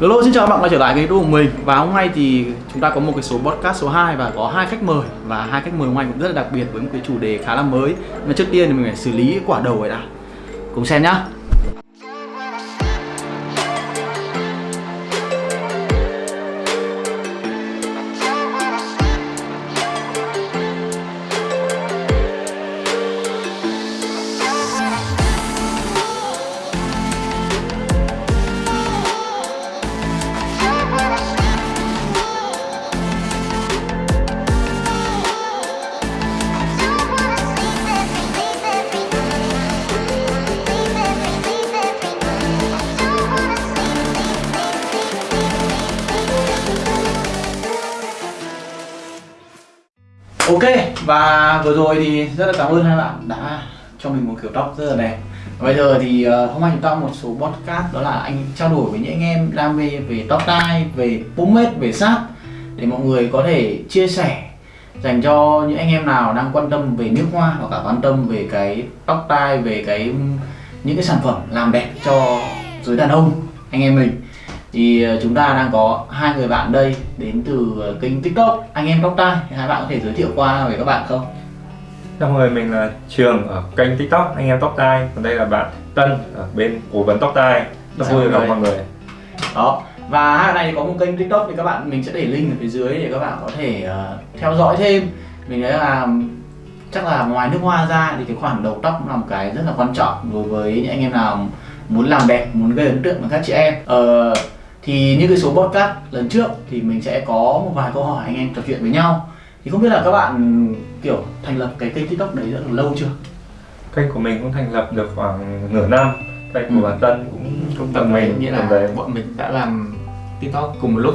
Hello, xin chào các bạn quay trở lại cái YouTube của mình. Và hôm nay thì chúng ta có một cái số podcast số 2 và có hai khách mời. Và hai khách mời hôm nay cũng rất là đặc biệt với một cái chủ đề khá là mới. Mà trước tiên thì mình phải xử lý quả đầu ấy đã. Cùng xem nhá. Ok và vừa rồi thì rất là cảm ơn hai bạn đã cho mình một kiểu tóc rất là đẹp. Bây giờ thì uh, hôm nay chúng ta một số podcast đó là anh trao đổi với những anh em đam mê về tóc tai, về pomade, về sáp để mọi người có thể chia sẻ dành cho những anh em nào đang quan tâm về nước hoa hoặc cả quan tâm về cái tóc tai, về cái những cái sản phẩm làm đẹp cho giới đàn ông anh em mình thì ờ, chúng ta đang có hai người bạn đây đến từ ờ, kênh tiktok. Anh em tóc tai hai bạn có thể giới thiệu qua về các bạn không? Chào mọi người, mình là Trường ở kênh tiktok anh em tóc tai. Còn đây là bạn Tân ở bên cố vấn tóc tai. Rất Dạ, vui gặp mọi người. Đó. Và hai này có một kênh tiktok thì các bạn mình sẽ để link ở phía dưới để các bạn có thể ờ, theo dõi thêm. Mình thấy là chắc là ngoài nước hoa ra thì cái khoản đầu tóc là một cái rất là quan trọng đối với những anh em nào muốn làm đẹp muốn gây ấn tượng với các chị em. Ờ, thì như cái số podcast lần trước thì mình sẽ có một vài câu hỏi anh em trò chuyện với nhau. Thì không biết là các bạn kiểu thành lập cái kênh tiktok đấy rất là lâu chưa? Kênh của mình cũng thành lập được khoảng nửa năm. Kênh Ừ. của bạn Tân cũng cũng tầm mình nghĩa là đấy. bọn mình đã làm tiktok cùng một lúc.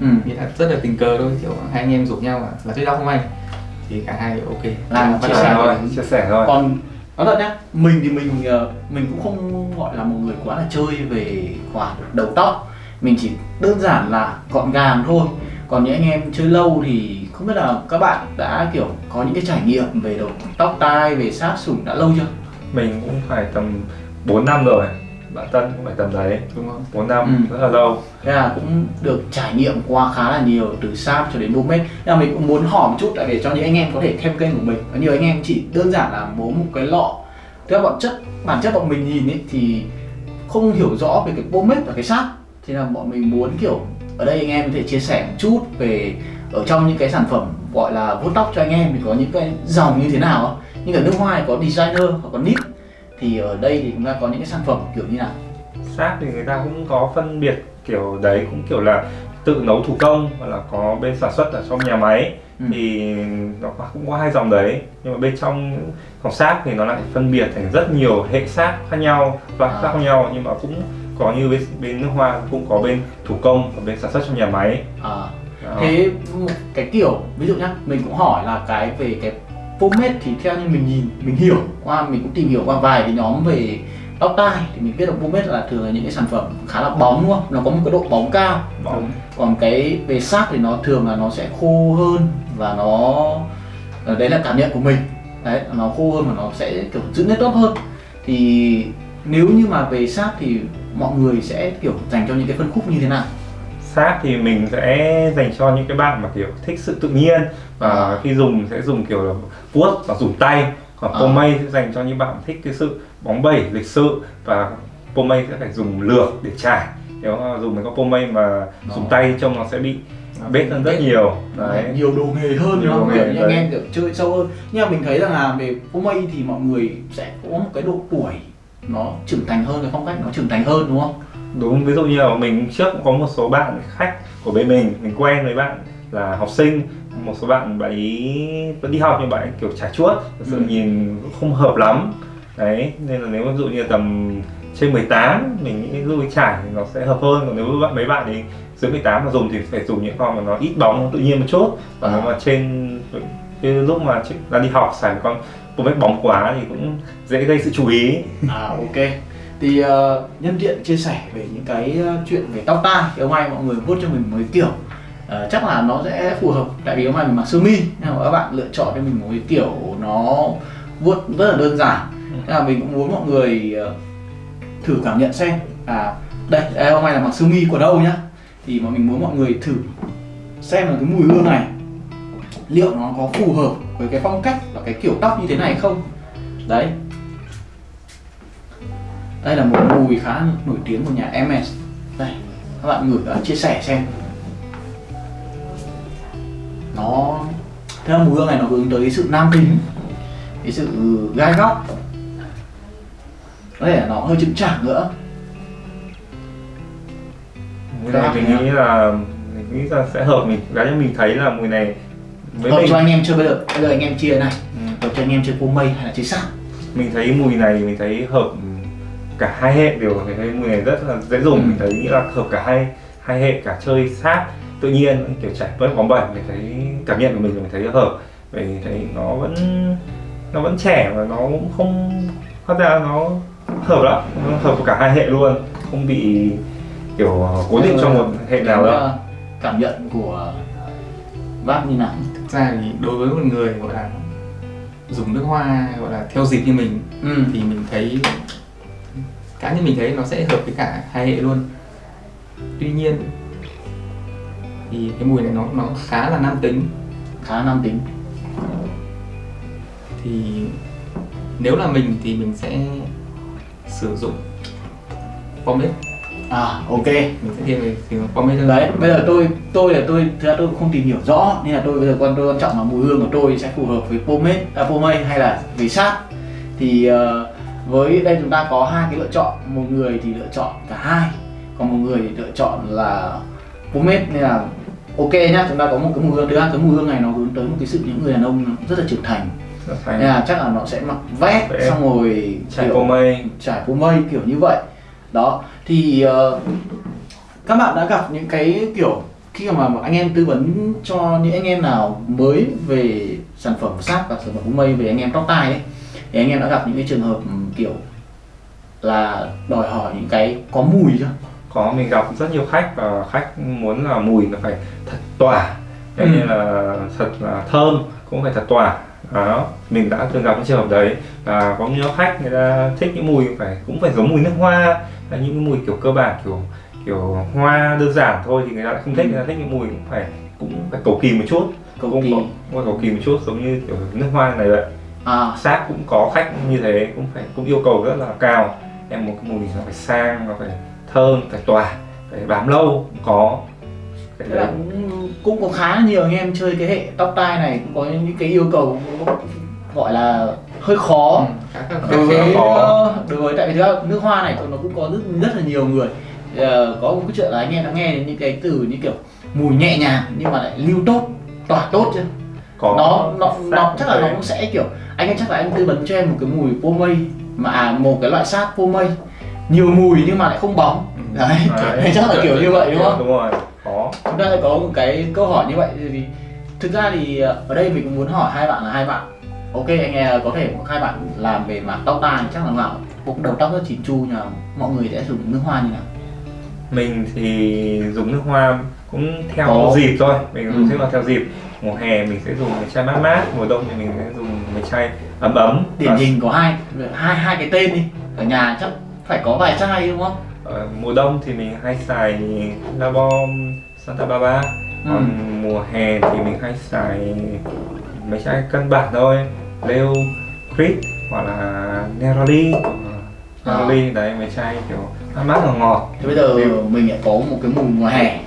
Ừ. nghĩa là rất là tình cờ thôi kiểu hai anh em rủ nhau là là tiktok không anh. Thì cả hai ok. Làm bắt chia đầu sẻ thôi. chia sẻ thôi. Còn nói thật nhá mình thì mình ờ, mình cũng không gọi là một người quá là chơi về khoản đầu tóc mình chỉ đơn giản là gọn gàng thôi. Còn những anh em chơi lâu thì không biết là các bạn đã kiểu có những cái trải nghiệm về đầu tóc tai về sát sủng đã lâu chưa? Mình cũng phải tầm 4 năm rồi. Bạn Tân cũng phải tầm đấy. Đúng không? 4 năm, Ừ. rất là lâu. Thế là cũng được trải nghiệm qua khá là nhiều từ sáp cho đến pomade Nên là mình cũng muốn hỏi một chút tại vì cho những anh em có thể thêm kênh của mình. Có nhiều anh em chỉ đơn giản là muốn một cái lọ. Theo bọn chất, bản chất bọn mình nhìn ấy thì không hiểu rõ về cái pomade và cái sáp Thì là bọn mình muốn kiểu ở đây anh em có thể chia sẻ một chút về ở trong những cái sản phẩm gọi là vuốt tóc cho anh em thì có những cái dòng như thế nào không? Như ở nước ngoài có designer hoặc có nip thì ở đây thì chúng ta có những cái sản phẩm kiểu như nào Sáp thì người ta cũng có phân biệt kiểu đấy cũng kiểu là tự nấu thủ công hoặc là có bên sản xuất ở trong nhà máy Ừ. thì nó cũng có hai dòng đấy nhưng mà bên trong những dòng sáp thì nó lại phân biệt thành rất nhiều hệ sáp khác nhau loại À. khác nhau nhưng mà cũng có như bên, bên nước hoa cũng có bên thủ công và bên sản xuất trong nhà máy. À, Đó. thế một cái kiểu ví dụ nhá mình cũng hỏi là cái về cái pomade thì theo như mình nhìn mình hiểu qua mình cũng tìm hiểu qua vài cái nhóm về tóc tai thì mình biết là pomade là thường là những cái sản phẩm khá là bóng đúng không? Nó có một cái độ bóng cao. Bóng. còn cái về sát thì nó thường là nó sẽ khô hơn và nó đấy là cảm nhận của mình. Đấy nó khô hơn và nó sẽ kiểu giữ nét tốt hơn. Thì nếu như mà về sát thì mọi người sẽ kiểu dành cho những cái phân khúc như thế nào? Sáp thì mình sẽ dành cho những cái bạn mà kiểu thích sự tự nhiên và À. khi dùng sẽ dùng kiểu là vuốt và dùng tay. Còn À. pomade sẽ dành cho những bạn thích cái sự bóng bẩy lịch sự và pomade sẽ phải dùng lược để trải nếu dùng mấy con pomade mà dùng Đó. tay trông nó sẽ bị bết hơn rất nhiều. Đấy. nhiều đồ nghề hơn Nhiều đồ Kiểu anh em kiểu chơi sâu hơn. Nhưng mà mình thấy rằng là về pomade thì mọi người sẽ có một cái độ tuổi nó trưởng thành hơn cái phong cách nó trưởng thành hơn đúng không đúng ví dụ như là mình trước cũng có một số bạn khách của bên mình mình quen với bạn là học sinh một số bạn bạn ý vẫn đi học nhưng bạn ấy kiểu trải chuốt thật sự Ừ. nhìn cũng không hợp lắm đấy nên là nếu ví dụ như tầm trên 18 mình nghĩ dụ như trải thì nó sẽ hợp hơn còn nếu bạn mấy bạn ấy dưới 18 mà dùng thì phải dùng những con mà nó ít bóng tự nhiên một chút còn À. nếu mà trên cái lúc mà đang đi học xài một pomade bóng quá thì cũng dễ gây sự chú ý. À ok. Thì ờ, nhân tiện chia sẻ về những cái ờ, chuyện về tóc tai thì hôm nay mọi người vuốt cho mình một cái kiểu ờ, chắc là nó sẽ phù hợp. Tại vì hôm nay mình mặc sơ mi nên là các bạn lựa chọn cho mình một cái kiểu nó vuốt rất là đơn giản. Nên là mình cũng muốn mọi người ờ, thử cảm nhận xem à đây đây hôm nay là mặc sơ mi của đâu nhá. Thì mà mình muốn mọi người thử xem là cái mùi hương này liệu nó có phù hợp với cái phong cách và cái kiểu tóc như thế này không? Đấy. Đây là một mùi khá nổi tiếng của nhà MS đây, các bạn ngửi à, chia sẻ xem. Nó theo mùi hương này nó hướng tới sự nam tính, cái sự gai góc. Có thể là nó hơi chững chạc nữa. Cái này mình nghĩ là, mình nghĩ là sẽ hợp, mình, cá nhân mình thấy là mùi này với hợp mình cho anh em chơi bây giờ bây giờ anh em chia này. Ừ. hợp cho anh em chơi cô mây hay là chơi sáp. Mình thấy mùi này mình thấy hợp cả hai hệ đều. Mình thấy mùi này rất là dễ dùng. Ừ. mình thấy là hợp cả hai hai hệ cả chơi sát tự nhiên kiểu chảy bớt bóng bẩy mình thấy cảm nhận của mình là mình thấy hợp. Vì mình thấy nó vẫn nó vẫn trẻ và nó cũng không hóa ra nó hợp lắm. Nó hợp với cả hai hệ luôn. Không bị kiểu cố định trong một hệ nào đâu. ờ, cảm nhận của bác như nào thực ra thì đối với một người gọi là dùng nước hoa gọi là theo dịp như mình ừ. thì mình thấy cá nhân mình thấy nó sẽ hợp với cả hai hệ luôn. Tuy nhiên thì cái mùi này nó nó khá là nam tính. Khá nam tính. Thì nếu là mình thì mình sẽ sử dụng pomade à ok. Mình sẽ thiên về dụng pomade hơn đấy bây giờ tôi tôi là tôi thực ra tôi không tìm hiểu rõ nên là tôi bây giờ quan tôi quan trọng là mùi hương của tôi sẽ phù hợp với pomade à, pomade hay là với sát thì ờ, với đây chúng ta có hai cái lựa chọn một người thì lựa chọn cả hai còn một người thì lựa chọn là pomade nên là ok nhá chúng ta có một cái mùi hương. Thứ hai cái mùi hương này nó hướng tới một cái sự những người đàn ông rất là trưởng thành. Nên là chắc là nó sẽ mặc vest xong rồi cô mây trải mây kiểu như vậy đó thì ờ, các bạn đã gặp những cái kiểu khi mà anh em tư vấn cho những anh em nào mới về sản phẩm sáp và sản phẩm phô mây về anh em tóc tai ấy thì anh em đã gặp những cái trường hợp ừm, kiểu là đòi hỏi những cái có mùi chưa có mình gặp rất nhiều khách và khách muốn là mùi nó phải thật tỏa Ừ. ừ. như là thật là thơm cũng phải thật tỏa đó mình đã từng gặp cái trường hợp đấy và có nhiều khách người ta thích những mùi phải cũng phải giống mùi nước hoa là những cái mùi kiểu cơ bản kiểu kiểu hoa đơn giản thôi thì người ta lại không thích. Người ta thích những mùi cũng phải cũng phải cầu kỳ một chút. Cầu cũng kỳ. cũng cầu kỳ một chút giống như kiểu nước hoa này vậy. À. Sát cũng có khách như thế cũng phải cũng yêu cầu rất là cao. Em một cái mùi nó phải sang nó phải thơm phải tỏa phải bám lâu cũng có. Cái đấy. cũng, cũng có khá nhiều anh em chơi cái hệ tóc tai này cũng có những cái yêu cầu gọi là hơi khó. Ừ, khá khá khá đối với khó. ờ, đối với tại vì nước hoa này nó cũng có rất rất là nhiều người. Ờ, có một cái chuyện là anh em đã nghe đến những cái từ như kiểu mùi nhẹ nhàng nhưng mà lại lưu tốt tỏa tốt chưa có. Nó nó nó chắc là nó cũng sẽ kiểu anh em chắc là anh tư vấn cho em một cái mùi pô mây mà à, một cái loại sát pô mây. Nhiều mùi nhưng mà lại không bóng. Ừ. đấy, Đấy, chắc là kiểu như vậy đúng không? Đúng rồi có. Chúng ta lại có một cái câu hỏi như vậy thì thực ra thì ờ, ở đây mình cũng muốn hỏi hai bạn là hai bạn ok anh em có thể hai bạn làm về mảng tóc tai chắc là nào cũng đầu tóc rất chỉn chu mà mọi người sẽ dùng nước hoa như nào? Mình thì dùng nước hoa cũng theo Có. dịp thôi. Mình Ừ. dùng nước hoa theo dịp. Mùa hè mình sẽ dùng cái chai mát mát mùa đông thì mình sẽ dùng cái chai ấm ấm. Điển Và hình có hai hai hai cái tên đi. Ở nhà chắc phải có vài chai đúng không? Ở mùa đông thì mình hay xài La Bombe Santa Barbara. Ừ. còn mùa hè thì mình hay xài mấy chai cân bản thôi. Leo Creed hoặc là Neroli. Neroli đấy mấy chai kiểu mát mát ngọt ngọt. Thì bây giờ mình lại có một cái mùi mùa hè.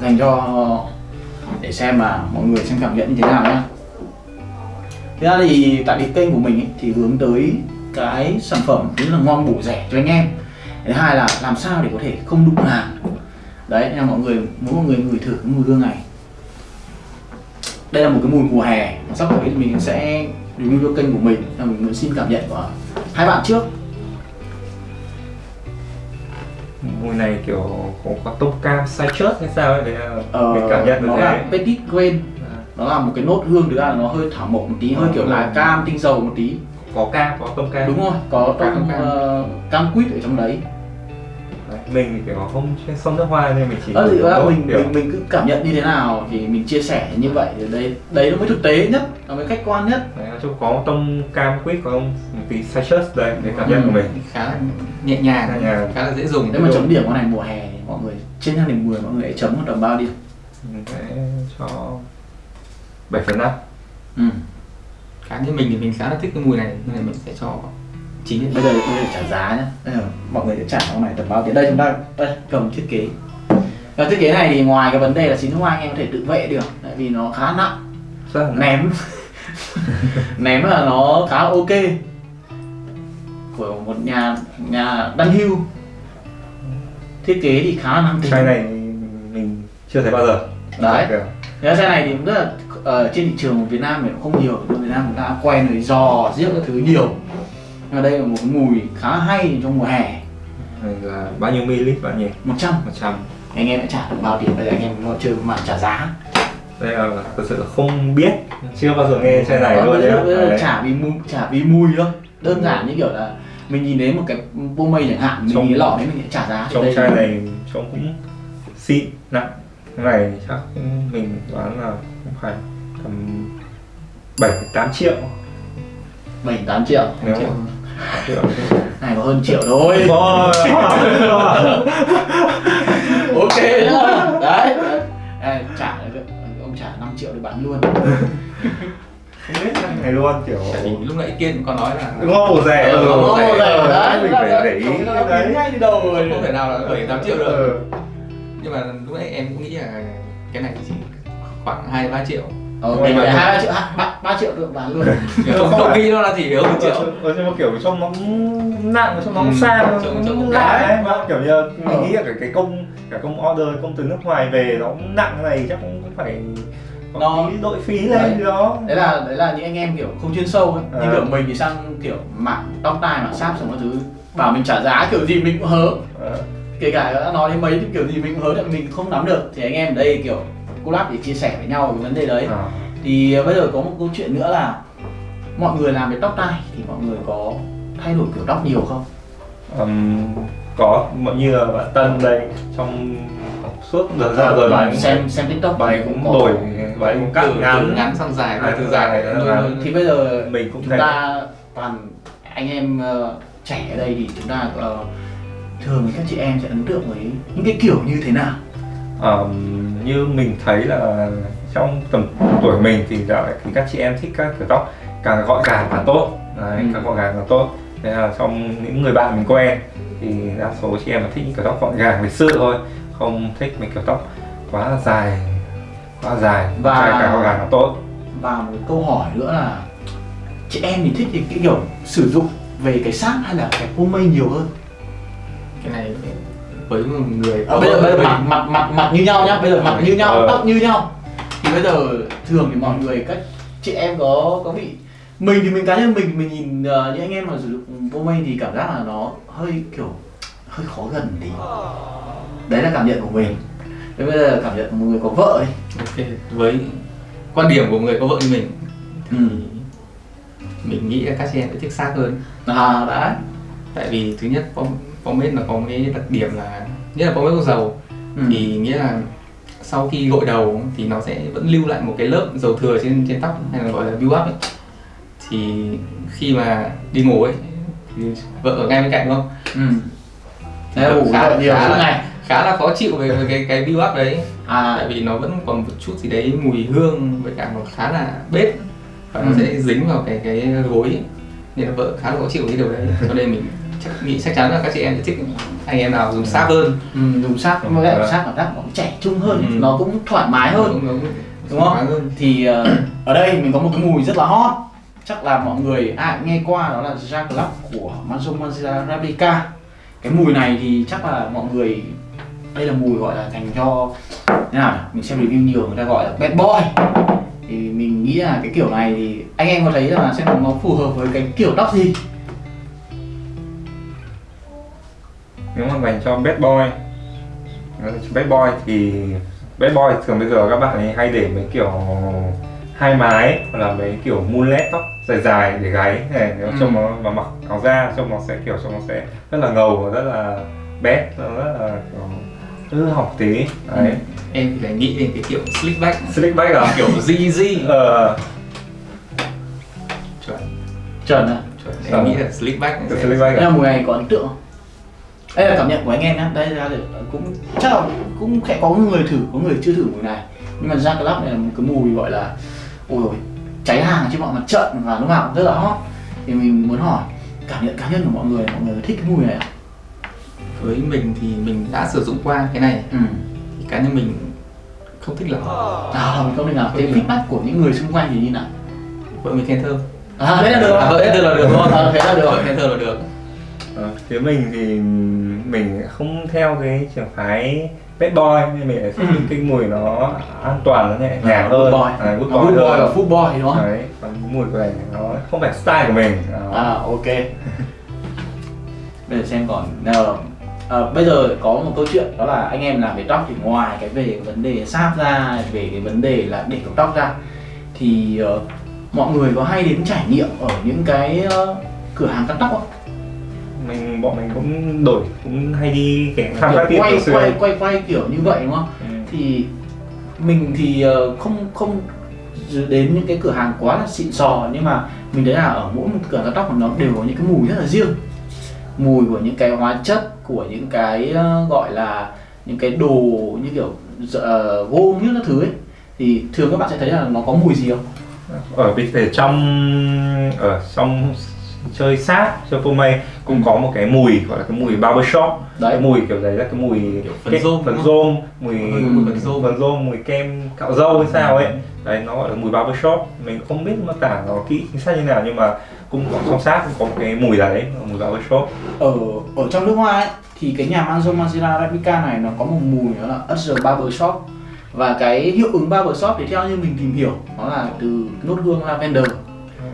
Dành cho để xem mà mọi người xem cảm nhận như thế nào nhá. Thế ra thì tại vì kênh của mình ấy, thì hướng tới cái sản phẩm thứ là ngon bổ rẻ cho anh em. Thứ hai là làm sao để có thể không đụng hàng. Đấy nên là mọi người muốn mọi người ngửi thử cái mùi hương này đây là một cái mùi mùa hè. Mà sắp tới thì mình sẽ review cho kênh của mình. Và mình muốn xin cảm nhận của hai bạn trước. Mùi này kiểu có, có tông cam citrus hay sao ấy là ờ, mình cảm nhận được nó thế là petit grain. Nó là một cái nốt hương thực ra là nó hơi thảo mộc một tí hơi kiểu lá cam tinh dầu một tí. Có cam có tông cam. Đúng rồi có Cam, tông cam. ờ, cam quýt ở trong Đấy. Mình thì kiểu không chuyên sông nước hoa nên mình chỉ Ờ thì là mình, kiểu mình mình cứ cảm nhận như thế nào thì mình chia sẻ như vậy thì đấy đấy nó mới thực tế nhất nó mới khách quan nhất Đấy, nói chung có tông cam quýt có một tí citrus đây để cảm nhận Ừ. của mình khá là nhẹ nhàng, Nhẹ nhàng. khá là dễ dùng nếu mà chấm điểm con này mùa hè mọi người trên thang điểm 10 mọi người hãy chấm một tầm bao điểm mình sẽ cho 7 phần 5 ừ. cá nhân mình thì mình khá là thích cái mùi này nên là mình sẽ cho chín bây giờ bây giờ trả giá nhá bây giờ mọi người sẽ trả con này tầm bao tiền? Đây chúng ta đây cầm thiết kế. Và thiết kế này thì ngoài cái vấn đề là chín hoa anh em có thể tự vệ được. Tại vì nó khá nặng. Nặng. ném. Ném là nó khá là ok. Của một nhà nhà đăng hưu thiết kế thì khá là năng tính. Chai này mình chưa thấy bao giờ. Đấy. Cái xe này thì cũng rất là ở trên thị trường của Việt Nam thì cũng không nhiều. Ở Việt Nam người ta quen rồi giò giết các thứ nhiều mà đây là một mùi khá hay trong mùa hè. Này là bao nhiêu ml bạn nhỉ? 100 100 anh em đã trả được bao tiền? Bây giờ anh em chơi mà trả giá. Đây là thực sự là không biết. Chưa bao giờ nghe chai này Đó, luôn Đấy. trả vì mùi trả vì mùi thôi. Đơn giản như kiểu là mình nhìn thấy một cái pô mây chẳng hạn mình Trong- nhìn lọ đấy mình sẽ trả giá trong chai này trông cũng xịn nặng. Cái này chắc mình đoán là cũng phải tầm 7 8 triệu. Bảy tám triệu. Nếu triệu. mà triệu này có hơn triệu thôi. Ôi, ok. Nhá đấy. Ê, trả ông trả 5 triệu để bán luôn. Không biết này luôn kiểu tại vì lúc nãy kiên còn nói là ngô rẻ Ừ, ừ, Ồ, rẻ, đấy, mình phải để ý đấy. ngay từ đầu rồi không thể nào là bảy tám triệu được. Ừ. nhưng mà lúc nãy em cũng nghĩ là cái này chỉ khoảng hai ba triệu Ờ, mình mà- ba triệu hai- ba ba triệu được bán luôn. Không, không nghĩ nó là chỉ hơn một triệu Ừ, nhưng mà kiểu trông nó cũng nặng trông nó cũng Ừ, sang cũng cũng lạ mà kiểu như mình Ờ. nghĩ là cái, cái công cả công order công từ nước ngoài về nó cũng nặng cái này chắc cũng phải Nó- đội phí lên Đấy. gì đó. Đấy là đấy là những anh em kiểu không chuyên sâu ấy. Như Ờ. kiểu mình thì sang kiểu mạng tóc tai mạng sáp xong các thứ bảo mình trả giá kiểu gì mình cũng hớ. Ờ. kể cả đã nói đến mấy thì kiểu gì mình cũng hớ tại mình không nắm được. Thì anh em ở đây kiểu collab để chia sẻ với nhau về vấn đề đấy. Ờ. thì bây giờ có một câu chuyện nữa là mọi người làm về tóc tai thì mọi người có thay đổi kiểu tóc nhiều không? Ừm, có. Mọi như là bạn Tân đây trong suốt đợt ra rồi bạn xem xem tiktok bạn cũng đổi bạn cũng cắt ngắn. ngắn sang dài À, từ dài. luôn- thì bây giờ mình cũng chúng thấy ta toàn anh em ờ, trẻ ở đây thì chúng ta ờ, thường thì các chị em sẽ ấn tượng với những cái kiểu như thế nào Ờm, như mình thấy là trong tầm tuổi mình thì này thì các chị em thích các kiểu tóc càng gọn gàng càng tốt. Đấy, Ừ. càng gọn gàng càng tốt. Thế là trong những người bạn mình quen thì đa số chị em là thích những kiểu tóc gọn gàng lịch sự thôi không thích mấy kiểu tóc quá là dài quá dài. Và- trai càng gọn gàng càng tốt. và một câu hỏi nữa là chị em thì thích cái, cái kiểu sử dụng về cái sát hay là cái pomade nhiều hơn? Cái này với người à, bây giờ, bây giờ mặt mặt mặt mặt như nhau nhá. Bây giờ mặt như nhau Ờ. tóc như nhau. Thì bây giờ thường thì mọi người các chị em có có bị mình thì mình cá nhân mình mình nhìn ờ, những anh em mà sử dụng pomade thì cảm giác là nó hơi kiểu hơi khó gần tí. Đấy là cảm nhận của mình. Thế bây giờ cảm nhận của một người có vợ đi. Ok với quan điểm của người có vợ như mình thì Ừ. mình nghĩ là các chị em sẽ thích xác hơn. À đã. Tại vì thứ nhất pom- pomade nó có một cái đặc điểm là nhất là pomade có dầu ừ. thì nghĩa là sau khi gội đầu thì nó sẽ vẫn lưu lại một cái lớp dầu thừa trên trên tóc hay là gọi là build up ấy thì khi mà đi ngủ ấy thì vợ ở ngay bên cạnh đúng không ừ. là ngủ khá, nhiều khá, là, ngày khá là khó chịu về, về cái cái build up đấy tại à vì nó vẫn còn một chút gì đấy mùi hương với cả nó khá là bếp và nó Ừ. sẽ dính vào cái cái gối ấy. nên là vợ khá là khó chịu cái điều đấy cho nên mình chắc nghĩ chắc chắn là các chị em sẽ thích anh em nào dùng sáp hơn. Ừ, dùng Ừ, với lại vâng. sát cảm giác nó cũng trẻ trung hơn Ừ. nó cũng thoải mái hơn. Cũng- Đúng không? thoải mái hơn. thì ờ, ở đây mình có một cái mùi rất là hot. Chắc là mọi người ai cũng nghe qua đó là Jack Club của Manzo Manzia Replica. Cái mùi này thì chắc là mọi người đây là mùi gọi là dành cho thế nào mình xem review nhiều người ta gọi là bad boy. Thì mình nghĩ là cái kiểu này thì anh em có thấy là xem nó phù hợp với cái kiểu tóc gì nếu mà dành cho bad boy bad boy thì bad boy thường bây giờ các bạn ấy hay để mấy kiểu hai mái hoặc là mấy kiểu mullet tóc dài dài để gáy. Này nếu Ừ. trông nó mà mặc áo da trông nó sẽ kiểu trông nó sẽ rất là ngầu và rất là bét nó rất là kiểu hư hỏng tí. Đấy. Em thì lại nghĩ đến cái kiểu slick back. Slick back à? Kiểu ZZ ờ. Chuẩn. Chuẩn à chuẩn. Em nghĩ là slick back slick back Đây là à mùi này có ấn tượng không? Đây là cảm nhận của anh em nhá. Đây ra cũng chắc là cũng sẽ có người thử, có người chưa thử mùi này. Nhưng mà Jack Club này là một cái mùi gọi là Ôi ôi, cháy hàng trên mọi mặt trận và lúc nào cũng rất là hot. Thì mình muốn hỏi cảm nhận cá nhân của mọi người, mọi người thích cái mùi này với mình thì mình đã sử dụng qua cái này. Ừ. Thì cá nhân mình không thích lắm. À, mình không thể nào cái feedback của những người xung quanh thì như nào? vợ mình khen thơm À, đấy là được. À, thơm là được không? À, thế là được. Khen thơm là được Ờ, phía mình thì mình không theo cái trường phái bad boy nên mình lại thích Ừ. những cái mùi nó an toàn nó nhẹ nhàng Good hơn boy. à, good À, good boy boy và food boy đúng không? đấy còn mùi của này nó không phải style của mình Đó. À ok Bây giờ xem còn nào, à, Bây giờ có một câu chuyện đó là anh em làm về tóc thì ngoài cái về cái vấn đề sáp ra Về cái vấn đề là để cột tóc ra Thì ờ, mọi người có hay đến trải nghiệm ở những cái ờ, cửa hàng cắt tóc không? Mình bọn mình cũng đổi cũng hay đi phá Kiểu tiệm quay, quay, quay, quay kiểu như vậy đúng không? Ừ. Thì mình thì ờ, không không đến những cái cửa hàng quá là xịn sò nhưng mà mình thấy là ở mỗi một cửa cắt tóc nó đều có những cái mùi rất là riêng mùi của những cái hóa chất của những cái ờ, gọi là những cái đồ như kiểu uh, gôm như các thứ ấy thì thường các bạn sẽ thấy là nó có mùi gì không ở bên trong ở trong chơi sát chơi mây cũng có một cái mùi gọi là cái mùi barbershop Đấy. cái mùi kiểu đấy là cái mùi Kiểu phấn rôm phấn rôm mùi Ừ, phấn rôm. phấn rôm. mùi kem cạo râu hay sao ấy. Đấy nó gọi là mùi barbershop mình không biết mô tả nó kỹ chính xác như nào nhưng mà cũng có trong sát cũng có một cái mùi đấy mùi barbershop ở ở trong nước hoa ấy thì cái nhà Manzo Mazira Replica này nó có một mùi đó là Usher Barbershop và cái hiệu ứng barbershop thì theo như mình tìm hiểu nó là từ nốt hương lavender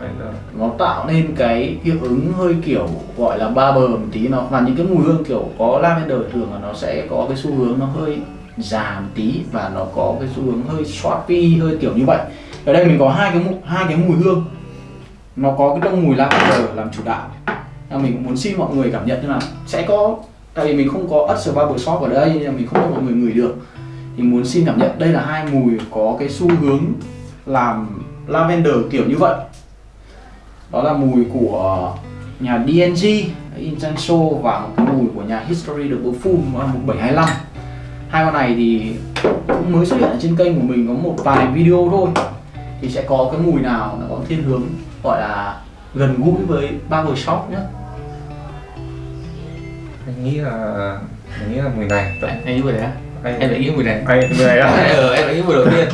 là- nó tạo nên cái hiệu ứng hơi kiểu gọi là ba bờ một tí, nó và những cái mùi hương kiểu có lavender thường là nó sẽ có cái xu hướng nó hơi già một tí và nó có cái xu hướng hơi swampy, hơi kiểu như vậy. Ở đây mình có hai cái hai cái mùi hương. Nó có cái trong mùi lavender làm chủ đạo. Là mình cũng muốn xin mọi người cảm nhận như là sẽ có, tại vì mình không có Usher Barber Shop ở đây nên mình không cho mọi người ngửi được. Thì muốn xin cảm nhận đây là hai mùi có cái xu hướng làm lavender kiểu như vậy đó là mùi của nhà DNG Intenso và một cái mùi của nhà History The Perfume nó là 1725 hai con này thì cũng mới xuất hiện ở trên kênh của mình có một vài video thôi. Thì sẽ có cái mùi nào nó có thiên hướng gọi là gần gũi với barbershop nhé anh nghĩ là mình nghĩ là mùi này. Anh anh nghĩ mùi đấy á? Anh em lại nghĩ mùi này. Anh mùi này á? Ờ, em lại nghĩ mùi đầu tiên.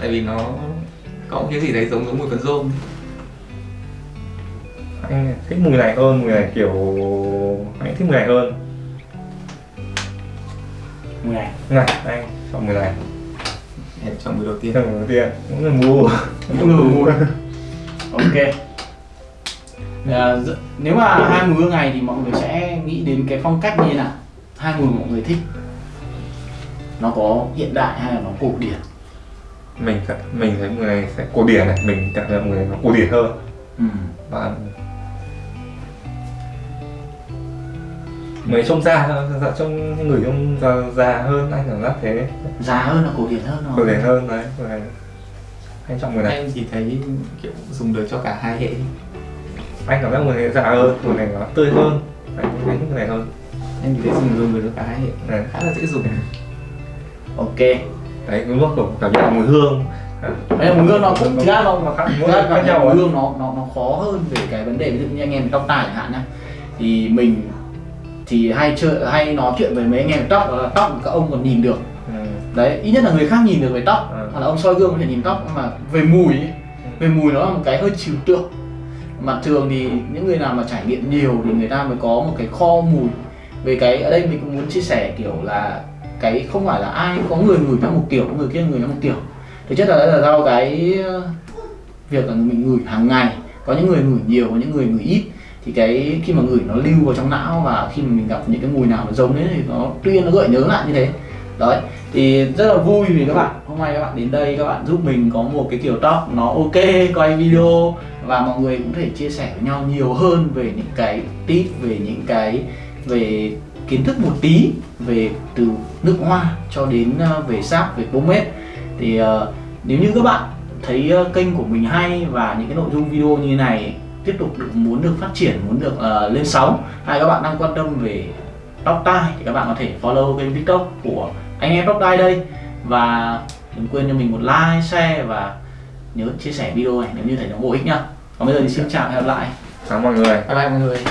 Tại vì nó có một cái gì đấy giống giống mùi phấn rôm anh thích mùi này hơn mùi này kiểu anh thích mùi này hơn. Mùi này. Này anh chọn mùi này. Em chọn mùi đầu tiên. Chọn mùi đầu tiên cũng là mua những người mùi. Ok. À, nếu mà hai mùi hương này thì mọi người sẽ nghĩ đến cái phong cách như thế nào? Hai mùi mọi người thích. Nó có hiện đại hay là nó cổ điển? Mình cảm- mình thấy mùi này sẽ cổ điển này mình cảm nhận mùi này nó cổ điển hơn. Ừ. và người trông già dạ, trông người trông già, già hơn anh cảm giác thế. Già hơn là cổ điển hơn cổ rồi điển hơn đấy anh chọn mùi này em thì thấy kiểu dùng được cho cả hai hệ anh cảm giác mùi này già hơn mùi này nó tươi hơn. Anh thích mùi này hơn. Em thì thấy dùng dùng được cho cả hai hệ. Này khá là dễ dùng. Ok. Đấy cái mức của cảm nhận mùi hương. Đấy mùi hương nó cũng thực ra nó nó khác mùi hương nó nó nó khó hơn về cái vấn đề ví dụ như anh em tóc tai chẳng hạn nhá. Thì mình thì hay chơi hay nói chuyện với mấy anh em tóc đó là tóc các ông còn nhìn được. Ừ. đấy ít nhất là người khác nhìn được về tóc. Ừ. hoặc là ông soi gương có thể nhìn tóc mà về mùi ấy, về mùi nó là một cái hơi trừu tượng. Mà thường thì những người nào mà trải nghiệm nhiều thì người ta mới có một cái kho mùi. Về cái ở đây mình cũng muốn chia sẻ kiểu là cái không phải là ai có người ngửi theo một kiểu có người kia ngửi theo một kiểu. Thực chất là đấy là do cái ờ, việc là mình ngửi hàng ngày. Có những người ngửi nhiều có những người ngửi ít thì cái khi mà ngửi nó lưu vào trong não và khi mà mình gặp những cái mùi nào nó giống đấy thì nó tuy nhiên nó gợi nhớ lại như thế. Đấy thì rất là vui vì các bạn hôm nay các bạn đến đây các bạn giúp mình có một cái kiểu tóc nó ok quay video và mọi người cũng thể chia sẻ với nhau nhiều hơn về những cái tip về những cái về kiến thức một tí về từ nước hoa cho đến ờ, về sáp về pomade thì uh, nếu như các bạn thấy ờ, kênh của mình hay và những cái nội dung video như này tiếp tục được muốn được phát triển muốn được ờ, lên sóng. Hay các bạn đang quan tâm về tóc tai thì các bạn có thể follow kênh tiktok của anh em tóc tai đây. Và đừng quên cho mình một like share và nhớ chia sẻ video này nếu như thấy nó bổ ích nhá. Còn bây giờ thì xin chào và hẹn gặp lại. Chào mọi người. Bye bye mọi người